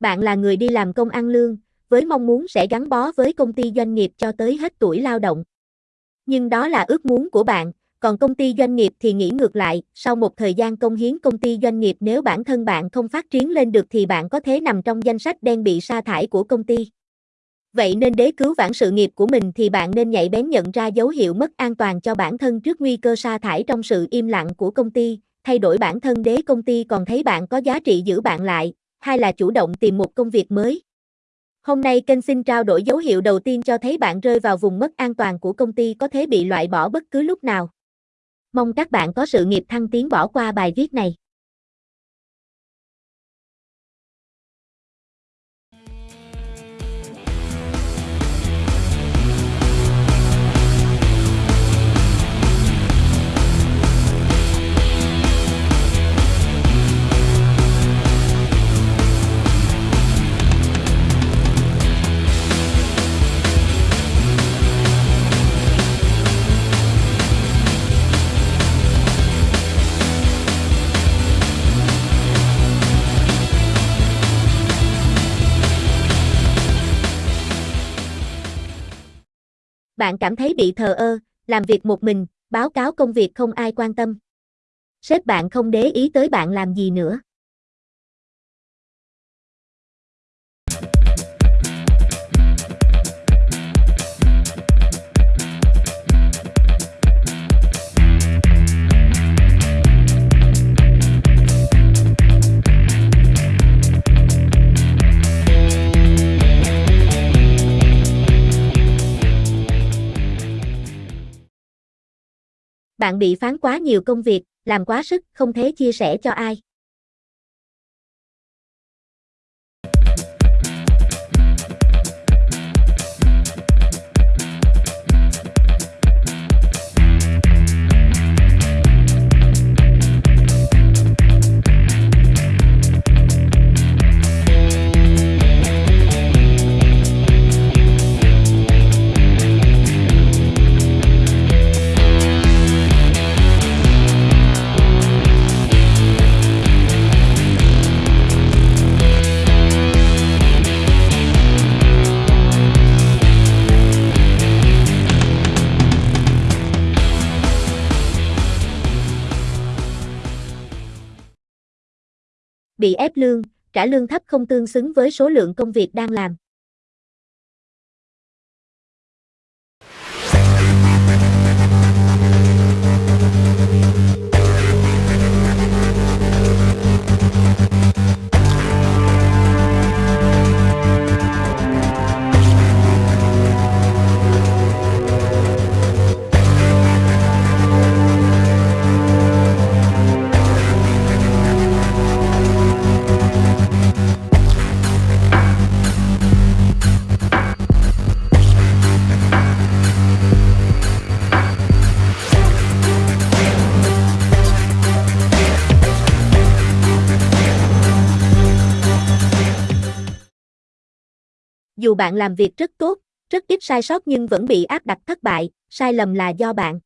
Bạn là người đi làm công ăn lương, với mong muốn sẽ gắn bó với công ty doanh nghiệp cho tới hết tuổi lao động. Nhưng đó là ước muốn của bạn, còn công ty doanh nghiệp thì nghĩ ngược lại, sau một thời gian công hiến công ty doanh nghiệp nếu bản thân bạn không phát triển lên được thì bạn có thể nằm trong danh sách đen bị sa thải của công ty. Vậy nên để cứu vãn sự nghiệp của mình thì bạn nên nhạy bén nhận ra dấu hiệu mất an toàn cho bản thân trước nguy cơ sa thải trong sự im lặng của công ty, thay đổi bản thân để công ty còn thấy bạn có giá trị giữ bạn lại, hay là chủ động tìm một công việc mới. Hôm nay kênh xin trao đổi dấu hiệu đầu tiên cho thấy bạn rơi vào vùng mất an toàn của công ty có thể bị loại bỏ bất cứ lúc nào. Mong các bạn có sự nghiệp thăng tiến bỏ qua bài viết này. Bạn cảm thấy bị thờ ơ, làm việc một mình, báo cáo công việc không ai quan tâm. Sếp bạn không để ý tới bạn làm gì nữa. Bạn bị phán quá nhiều công việc, làm quá sức, không thể chia sẻ cho ai. Bị ép lương, trả lương thấp không tương xứng với số lượng công việc đang làm. Dù bạn làm việc rất tốt, rất ít sai sót nhưng vẫn bị áp đặt thất bại, sai lầm là do bạn.